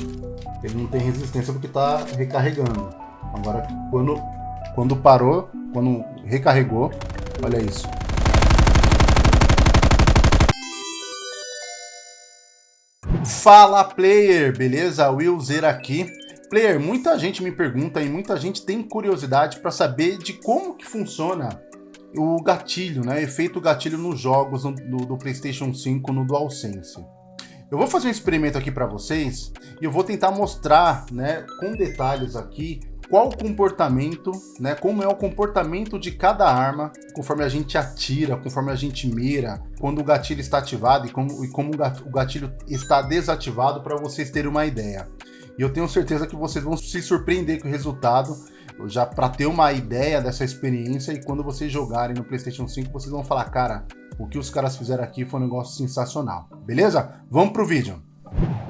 Ele não tem resistência porque está recarregando. Agora, quando, quando parou, quando recarregou, olha isso. Fala player, beleza? Will Zer aqui. Player, muita gente me pergunta e muita gente tem curiosidade para saber de como que funciona o gatilho, né? Efeito gatilho nos jogos do, do PlayStation 5 no DualSense. Eu vou fazer um experimento aqui para vocês e eu vou tentar mostrar, né, com detalhes aqui, qual o comportamento, né, como é o comportamento de cada arma conforme a gente atira, conforme a gente mira, quando o gatilho está ativado e como, e como o gatilho está desativado para vocês terem uma ideia. E eu tenho certeza que vocês vão se surpreender com o resultado, já para ter uma ideia dessa experiência e quando vocês jogarem no PlayStation 5, vocês vão falar, cara, o que os caras fizeram aqui foi um negócio sensacional. Beleza? Vamos pro vídeo.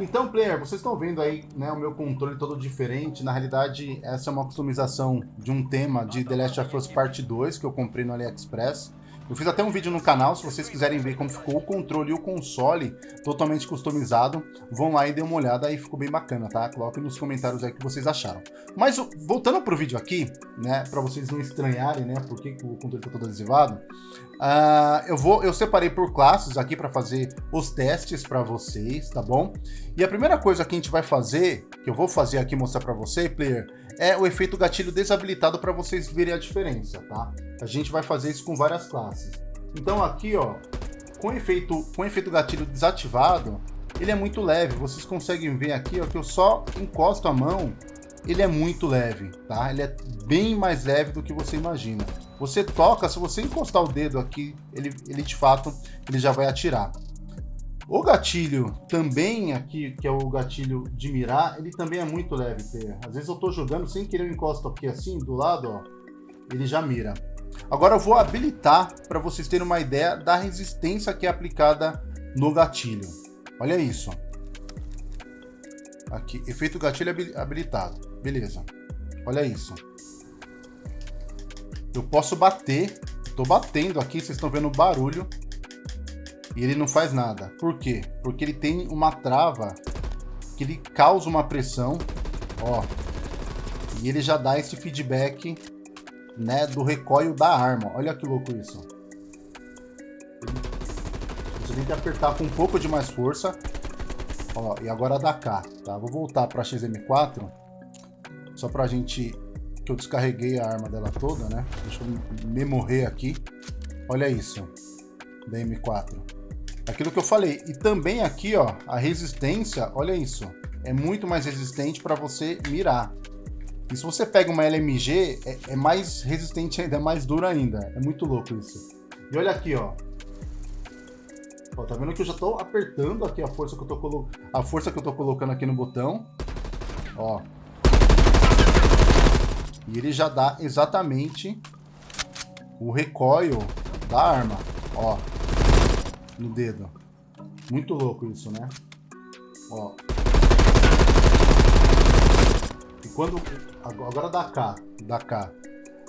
Então, player, vocês estão vendo aí né, o meu controle todo diferente. Na realidade, essa é uma customização de um tema de The Last of Us Part 2 que eu comprei no AliExpress. Eu fiz até um vídeo no canal, se vocês quiserem ver como ficou o controle e o console totalmente customizado, vão lá e dê uma olhada aí, ficou bem bacana, tá? Coloquem nos comentários aí o que vocês acharam. Mas voltando pro vídeo aqui, né, para vocês não estranharem, né, por que o controle tá todo adesivado, uh, eu, vou, eu separei por classes aqui para fazer os testes para vocês, tá bom? E a primeira coisa que a gente vai fazer, que eu vou fazer aqui mostrar para você, player, é o efeito gatilho desabilitado para vocês verem a diferença, tá? A gente vai fazer isso com várias classes. Então aqui, ó, com efeito, com efeito gatilho desativado, ele é muito leve. Vocês conseguem ver aqui, ó, que eu só encosto a mão, ele é muito leve, tá? Ele é bem mais leve do que você imagina. Você toca, se você encostar o dedo aqui, ele, ele de fato, ele já vai atirar. O gatilho também aqui, que é o gatilho de mirar, ele também é muito leve. Às vezes eu tô jogando sem querer eu encosto aqui assim, do lado, ó, ele já mira. Agora eu vou habilitar para vocês terem uma ideia da resistência que é aplicada no gatilho. Olha isso. Aqui, efeito gatilho habilitado. Beleza. Olha isso. Eu posso bater. Estou batendo aqui, vocês estão vendo o barulho e ele não faz nada. Por quê? Porque ele tem uma trava que ele causa uma pressão, ó, e ele já dá esse feedback, né, do recoil da arma. Olha que louco isso. Você tem que apertar com um pouco de mais força. Ó, e agora dá K, tá? Vou voltar para XM4, só pra gente... Que eu descarreguei a arma dela toda, né? Deixa eu me morrer aqui. Olha isso, da M4. Aquilo que eu falei. E também aqui, ó, a resistência, olha isso. É muito mais resistente para você mirar. E se você pega uma LMG, é, é, mais resistente ainda, é mais dura ainda. É muito louco isso. E olha aqui, ó. ó tá vendo que eu já tô apertando aqui a força que eu tô a força que eu tô colocando aqui no botão. Ó. E ele já dá exatamente o recoil da arma, ó no dedo. Muito louco isso, né? Ó. E quando... Agora dá K. Dá K.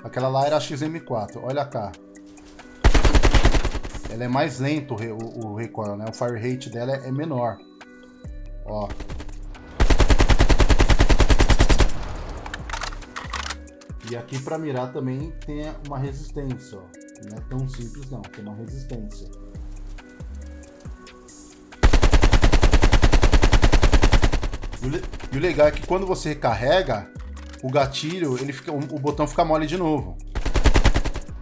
Aquela lá era a XM4. Olha a K. Ela é mais lento o, o recoil, né? O fire rate dela é menor. Ó. E aqui para mirar também tem uma resistência, ó. Não é tão simples não, tem uma resistência. E o legal é que quando você recarrega, o gatilho, ele fica, o botão fica mole de novo.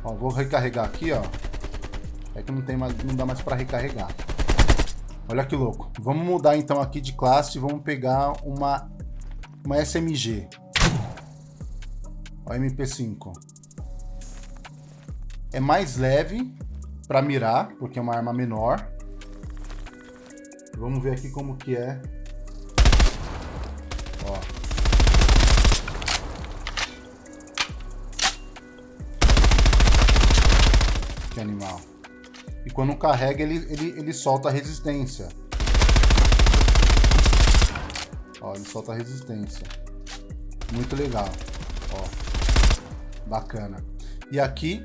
Ó, vou recarregar aqui, ó. É que não, tem mais, não dá mais para recarregar. Olha que louco. Vamos mudar então aqui de classe e vamos pegar uma, uma SMG. Ó, MP5. É mais leve para mirar, porque é uma arma menor. Vamos ver aqui como que é Que animal. E quando carrega, ele, ele, ele solta a resistência. Ó, ele solta a resistência. Muito legal. Ó. Bacana. E aqui,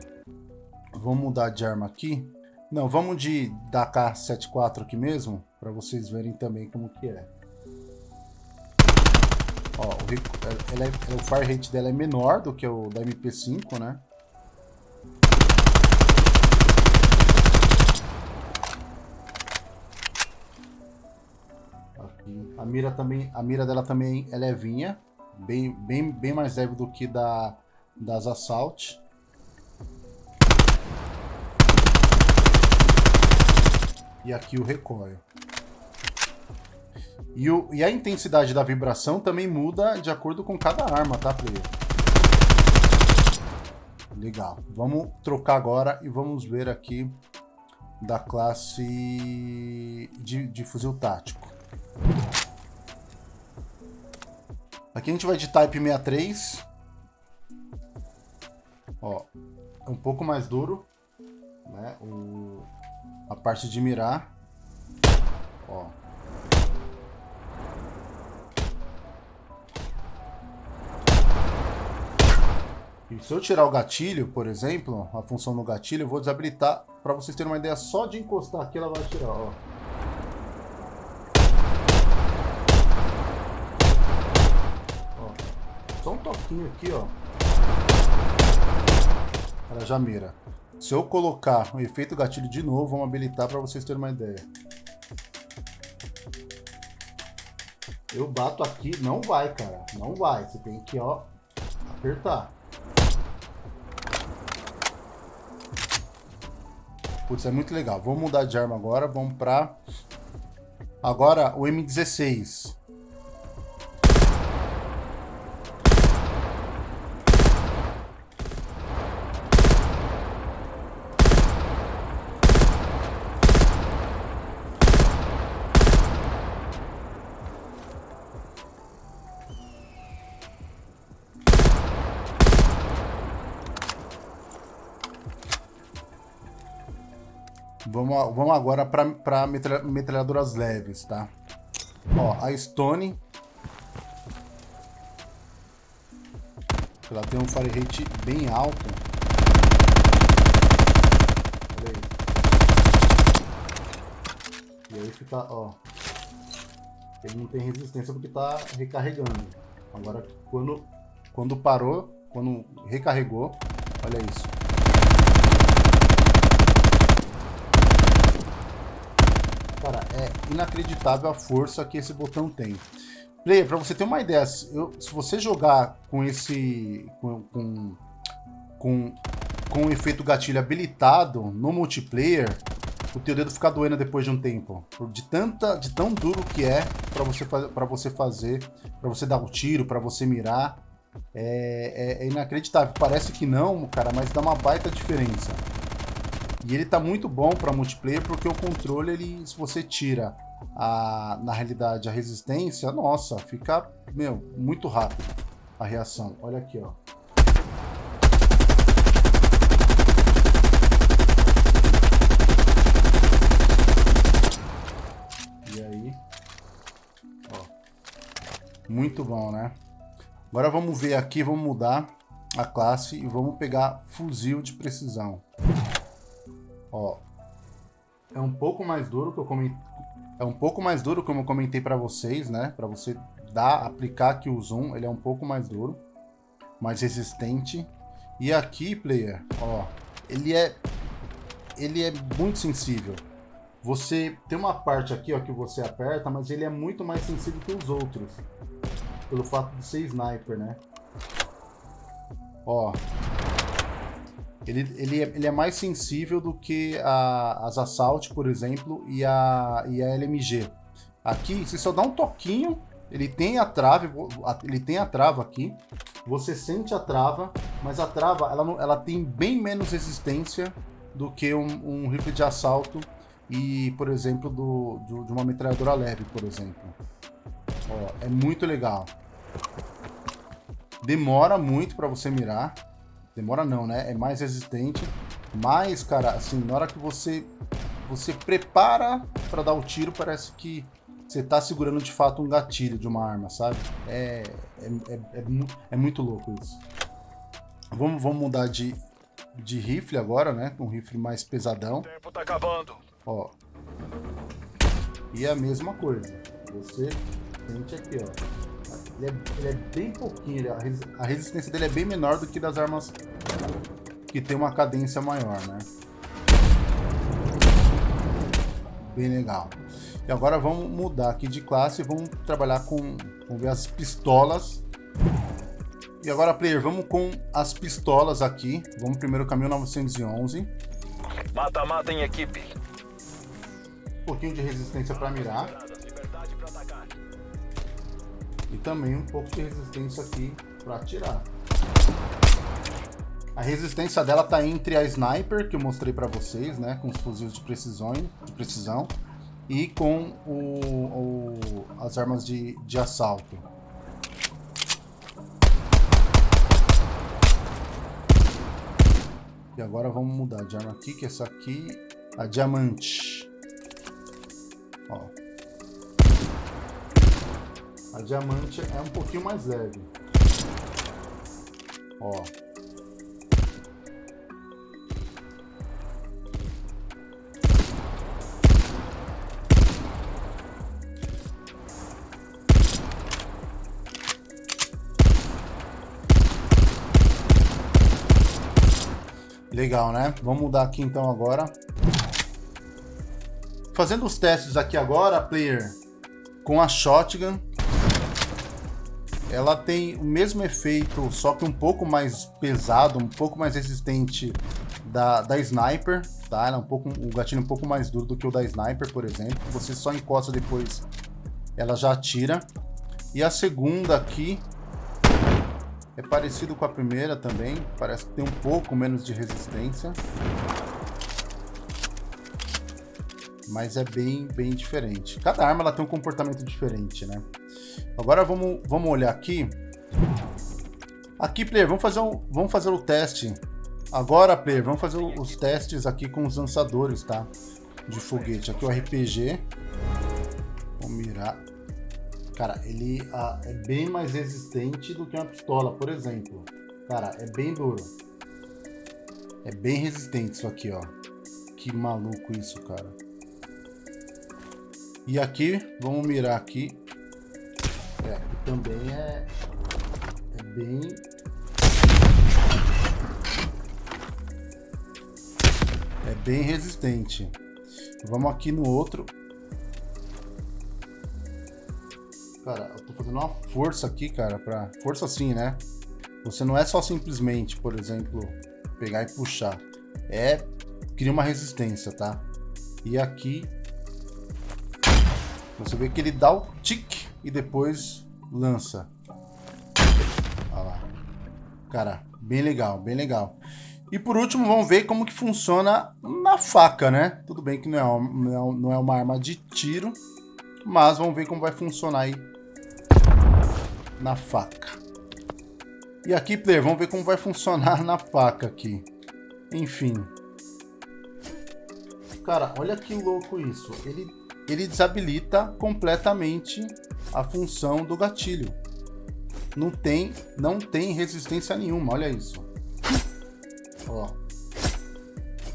vamos mudar de arma aqui. Não, vamos de da K74 aqui mesmo, para vocês verem também como que é. Ó, o, ela é, o fire rate dela é menor do que o da MP5, né? Mira também, a mira dela também é levinha, bem, bem, bem mais leve do que da das Assault. E aqui o recoil. E, o, e a intensidade da vibração também muda de acordo com cada arma, tá, player? Legal. Vamos trocar agora e vamos ver aqui da classe de, de fuzil tático. Aqui a gente vai de Type 63. Ó, é um pouco mais duro, né? O, a parte de mirar. Ó. E se eu tirar o gatilho, por exemplo, a função do gatilho, eu vou desabilitar para vocês terem uma ideia só de encostar aqui, ela vai tirar, ó. Toquinho aqui, ó. Ela já mira. Se eu colocar o efeito gatilho de novo, vamos habilitar para vocês terem uma ideia. Eu bato aqui, não vai, cara. Não vai. Você tem que, ó, apertar. Putz, é muito legal. Vamos mudar de arma agora. Vamos pra... Agora, o M16. Vamos, vamos agora para metralhadoras leves, tá? Ó, a Stone. Ela tem um fire rate bem alto. Olha aí. E aí fica, ó. Ele não tem resistência porque tá recarregando. Agora, quando, quando parou, quando recarregou, olha isso. Cara, é inacreditável a força que esse botão tem. Player, para você ter uma ideia, eu, se você jogar com esse... com, com, com, o efeito gatilho habilitado no multiplayer, o teu dedo fica doendo depois de um tempo. De, tanta, de tão duro que é para você, você fazer, para você dar o um tiro, para você mirar. É, é, é, inacreditável. Parece que não, cara, mas dá uma baita diferença. E ele tá muito bom para multiplayer porque o controle, ele, se você tira a, na realidade a resistência, nossa, fica, meu, muito rápido a reação. Olha aqui, ó. E aí, ó. Muito bom, né? Agora vamos ver aqui, vamos mudar a classe e vamos pegar fuzil de precisão. Ó, é um pouco mais duro que eu comentei, é um pouco mais duro como eu comentei para vocês, né? Para você dar, aplicar aqui o zoom, ele é um pouco mais duro, mais resistente. E aqui, player, ó, ele é ele é muito sensível. Você tem uma parte aqui, ó, que você aperta, mas ele é muito mais sensível que os outros. Pelo fato de ser sniper, né? Ó, ele, ele, é, ele é mais sensível do que a, as Assault, por exemplo, e a, e a LMG. Aqui, você só dá um toquinho, ele tem a trave, ele tem a trava aqui, você sente a trava, mas a trava ela, ela tem bem menos resistência do que um, um rifle de assalto e, por exemplo, do, do, de uma metralhadora leve, por exemplo. Ó, é muito legal. Demora muito para você mirar, Demora não, né? É mais resistente. Mas, cara, assim, na hora que você, você prepara para dar o tiro, parece que você tá segurando de fato um gatilho de uma arma, sabe? É, é, é, é, é muito louco isso. Vamos, vamos mudar de, de rifle agora, né? Um rifle mais pesadão. O tempo tá acabando. Ó. E a mesma coisa. Você sente aqui, ó. Ele é, ele é bem pouquinho, a, res, a resistência dele é bem menor do que das armas que tem uma cadência maior, né? Bem legal. E agora vamos mudar aqui de classe e vamos trabalhar com, vamos ver as pistolas. E agora, player, vamos com as pistolas aqui. Vamos primeiro com a 1911. Mata-mata em equipe. Um pouquinho de resistência para mirar. E também um pouco de resistência aqui para atirar. A resistência dela tá entre a Sniper, que eu mostrei para vocês, né? Com os fuzis de precisão, de precisão e com o, o, as armas de, de assalto. E agora vamos mudar de arma aqui, que essa aqui, a diamante. Ó. A diamante é um pouquinho mais leve. Ó. Legal, né? Vamos mudar aqui então agora. Fazendo os testes aqui agora, player, com a shotgun. Ela tem o mesmo efeito, só que um pouco mais pesado, um pouco mais resistente da, da Sniper, tá? Ela é um pouco, o gatilho é um pouco mais duro do que o da Sniper, por exemplo. Você só encosta depois, ela já atira. E a segunda aqui, é parecido com a primeira também, parece que tem um pouco menos de resistência. Mas é bem, bem diferente. Cada arma ela tem um comportamento diferente, né? Agora vamos, vamos olhar aqui. Aqui, player, vamos fazer, um, vamos fazer o teste. Agora, player, vamos fazer os testes aqui com os lançadores, tá? De foguete. Aqui o RPG. Vamos mirar. Cara, ele ah, é bem mais resistente do que uma pistola, por exemplo. Cara, é bem duro. É bem resistente isso aqui, ó. Que maluco isso, cara. E aqui, vamos mirar aqui. Também é, é bem... É bem resistente. Vamos aqui no outro. Cara, eu tô fazendo uma força aqui, cara, pra... Força assim, né? Você não é só simplesmente, por exemplo, pegar e puxar. É... Cria uma resistência, tá? E aqui... Você vê que ele dá o tic e depois lança. Olha lá. Cara, bem legal, bem legal. E por último, vamos ver como que funciona na faca, né? Tudo bem que não é, não é uma arma de tiro, mas vamos ver como vai funcionar aí na faca. E aqui, player, vamos ver como vai funcionar na faca aqui. Enfim. Cara, olha que louco isso. Ele, ele desabilita completamente a função do gatilho. Não tem, não tem resistência nenhuma, olha isso. Ó.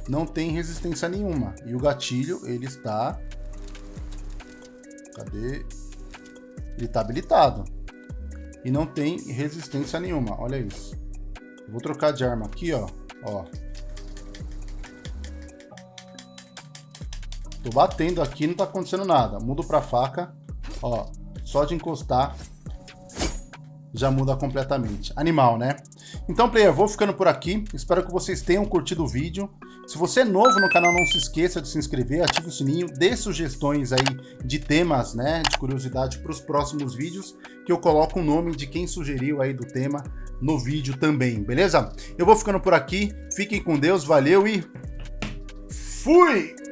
Não tem resistência nenhuma. E o gatilho, ele está... Cadê? Ele está habilitado e não tem resistência nenhuma. Olha isso. Vou trocar de arma aqui, ó. ó. Tô batendo aqui, não tá acontecendo nada. Mudo pra faca, ó. Só de encostar, já muda completamente. Animal, né? Então, player, vou ficando por aqui. Espero que vocês tenham curtido o vídeo. Se você é novo no canal, não se esqueça de se inscrever, ative o sininho, dê sugestões aí de temas, né, de curiosidade para os próximos vídeos, que eu coloco o nome de quem sugeriu aí do tema no vídeo também, beleza? Eu vou ficando por aqui, fiquem com Deus, valeu e fui!